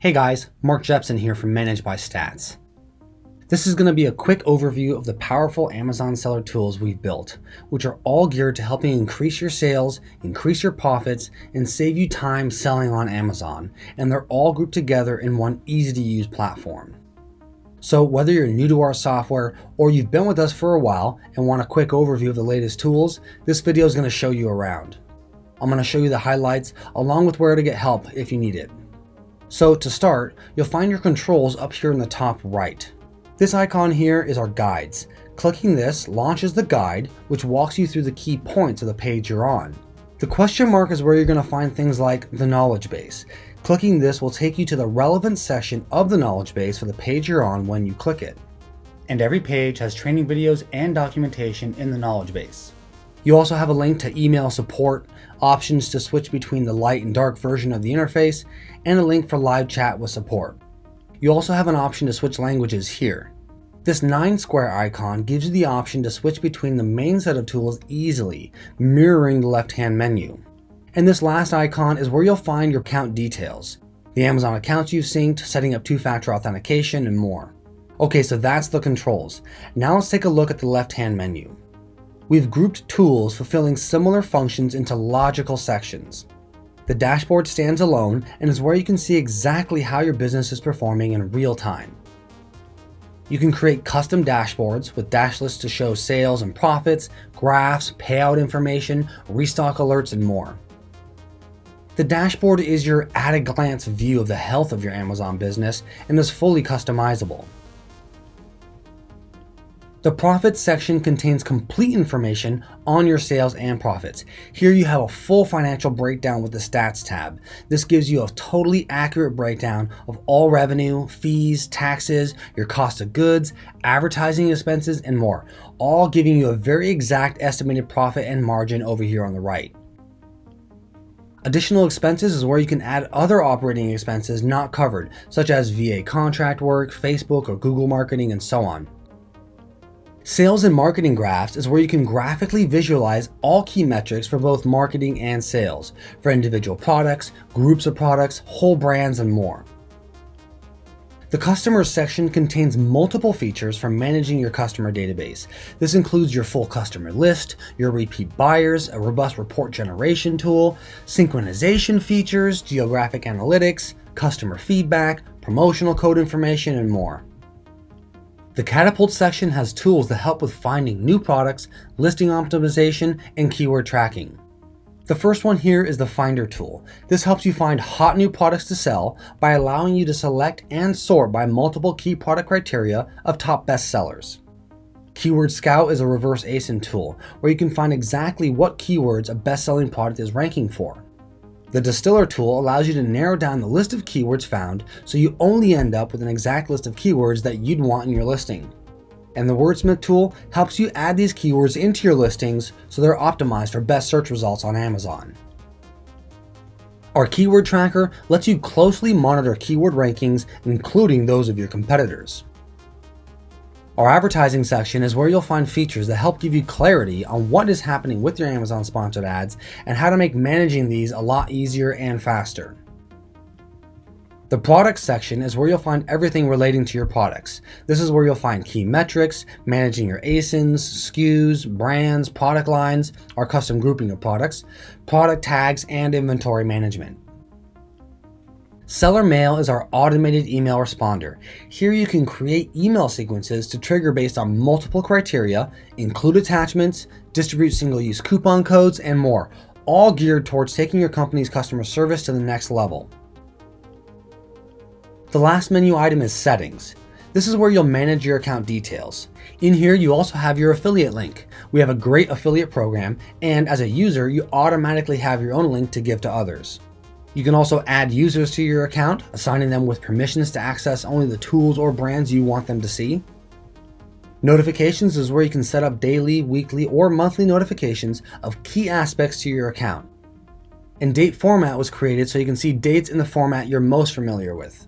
Hey guys, Mark Jepson here from Manage by Stats. This is going to be a quick overview of the powerful Amazon seller tools we've built, which are all geared to helping increase your sales, increase your profits, and save you time selling on Amazon, and they're all grouped together in one easy to use platform. So whether you're new to our software or you've been with us for a while and want a quick overview of the latest tools, this video is going to show you around. I'm going to show you the highlights along with where to get help if you need it. So to start, you'll find your controls up here in the top right. This icon here is our guides. Clicking this launches the guide, which walks you through the key points of the page you're on. The question mark is where you're going to find things like the knowledge base. Clicking this will take you to the relevant section of the knowledge base for the page you're on when you click it. And every page has training videos and documentation in the knowledge base. You also have a link to email support, options to switch between the light and dark version of the interface, and a link for live chat with support. You also have an option to switch languages here. This 9 square icon gives you the option to switch between the main set of tools easily, mirroring the left-hand menu. And this last icon is where you'll find your account details, the Amazon accounts you've synced, setting up two-factor authentication, and more. Okay, so that's the controls. Now let's take a look at the left-hand menu. We've grouped tools fulfilling similar functions into logical sections. The dashboard stands alone and is where you can see exactly how your business is performing in real time. You can create custom dashboards with dashlets to show sales and profits, graphs, payout information, restock alerts, and more. The dashboard is your at-a-glance view of the health of your Amazon business and is fully customizable. The profits section contains complete information on your sales and profits. Here you have a full financial breakdown with the stats tab. This gives you a totally accurate breakdown of all revenue, fees, taxes, your cost of goods, advertising expenses, and more, all giving you a very exact estimated profit and margin over here on the right. Additional expenses is where you can add other operating expenses not covered, such as VA contract work, Facebook or Google marketing, and so on. Sales and marketing graphs is where you can graphically visualize all key metrics for both marketing and sales, for individual products, groups of products, whole brands, and more. The Customers section contains multiple features for managing your customer database. This includes your full customer list, your repeat buyers, a robust report generation tool, synchronization features, geographic analytics, customer feedback, promotional code information, and more. The Catapult section has tools that help with finding new products, listing optimization, and keyword tracking. The first one here is the Finder tool. This helps you find hot new products to sell by allowing you to select and sort by multiple key product criteria of top bestsellers. Keyword Scout is a reverse ASIN tool where you can find exactly what keywords a best-selling product is ranking for. The distiller tool allows you to narrow down the list of keywords found so you only end up with an exact list of keywords that you'd want in your listing. And the Wordsmith tool helps you add these keywords into your listings so they're optimized for best search results on Amazon. Our keyword tracker lets you closely monitor keyword rankings, including those of your competitors. Our advertising section is where you'll find features that help give you clarity on what is happening with your Amazon sponsored ads and how to make managing these a lot easier and faster. The products section is where you'll find everything relating to your products. This is where you'll find key metrics, managing your ASINs, SKUs, brands, product lines, our custom grouping of products, product tags, and inventory management. Seller Mail is our automated email responder. Here you can create email sequences to trigger based on multiple criteria, include attachments, distribute single-use coupon codes, and more, all geared towards taking your company's customer service to the next level. The last menu item is Settings. This is where you'll manage your account details. In here, you also have your affiliate link. We have a great affiliate program, and as a user, you automatically have your own link to give to others. You can also add users to your account, assigning them with permissions to access only the tools or brands you want them to see. Notifications is where you can set up daily, weekly, or monthly notifications of key aspects to your account. And date format was created so you can see dates in the format you're most familiar with.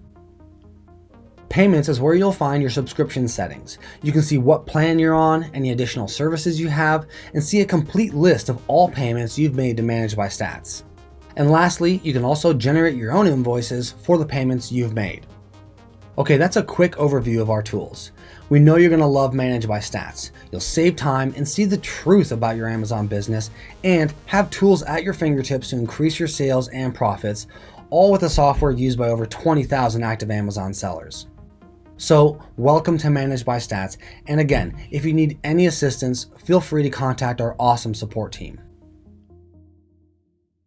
Payments is where you'll find your subscription settings. You can see what plan you're on, any additional services you have, and see a complete list of all payments you've made to Manage by Stats. And lastly, you can also generate your own invoices for the payments you've made. Okay, that's a quick overview of our tools. We know you're gonna love Manage by Stats. You'll save time and see the truth about your Amazon business and have tools at your fingertips to increase your sales and profits, all with the software used by over 20,000 active Amazon sellers. So, welcome to Manage by Stats. And again, if you need any assistance, feel free to contact our awesome support team.